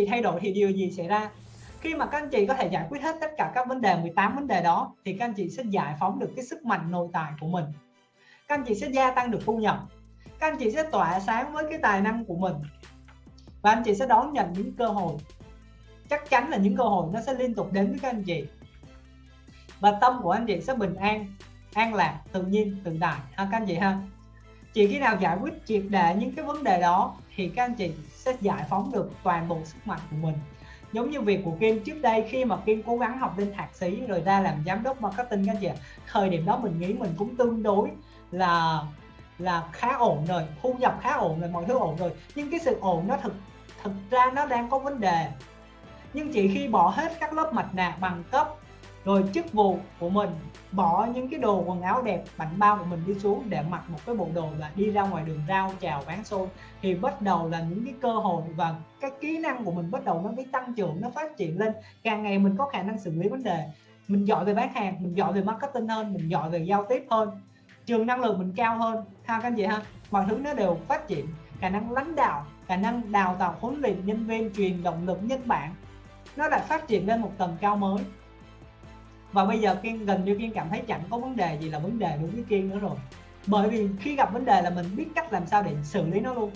gì thay đổi thì điều gì xảy ra? Khi mà các anh chị có thể giải quyết hết tất cả các vấn đề 18 vấn đề đó, thì các anh chị sẽ giải phóng được cái sức mạnh nội tại của mình. Các anh chị sẽ gia tăng được thu nhập. Các anh chị sẽ tỏa sáng với cái tài năng của mình. Và anh chị sẽ đón nhận những cơ hội. Chắc chắn là những cơ hội nó sẽ liên tục đến với các anh chị. Và tâm của anh chị sẽ bình an an lạc, tự nhiên, tự tại. Ha, các anh chị ha? Chỉ khi nào giải quyết triệt để những cái vấn đề đó thì các anh chị sẽ giải phóng được toàn bộ sức mạnh của mình. Giống như việc của Kim trước đây khi mà Kim cố gắng học lên thạc sĩ rồi ra làm giám đốc marketing các anh chị thời điểm đó mình nghĩ mình cũng tương đối là là khá ổn rồi, thu nhập khá ổn rồi, mọi thứ ổn rồi. Nhưng cái sự ổn nó thực thực ra nó đang có vấn đề. Nhưng chỉ khi bỏ hết các lớp mặt nạ bằng cấp rồi chức vụ của mình, bỏ những cái đồ quần áo đẹp bảnh bao của mình đi xuống để mặc một cái bộ đồ và đi ra ngoài đường rau chào bán xôi thì bắt đầu là những cái cơ hội và cái kỹ năng của mình bắt đầu nó mới tăng trưởng, nó phát triển lên. Càng ngày mình có khả năng xử lý vấn đề. Mình giỏi về bán hàng, mình giỏi về marketing hơn, mình giỏi về giao tiếp hơn. Trường năng lượng mình cao hơn. Ha các anh chị ha, mọi thứ nó đều phát triển. Khả năng lãnh đạo, khả năng đào tạo huấn luyện nhân viên, truyền động lực nhân bản, nó lại phát triển lên một tầng cao mới và bây giờ kiên, gần như kiên cảm thấy chẳng có vấn đề gì là vấn đề đối với kiên nữa rồi. Bởi vì khi gặp vấn đề là mình biết cách làm sao để xử lý nó luôn.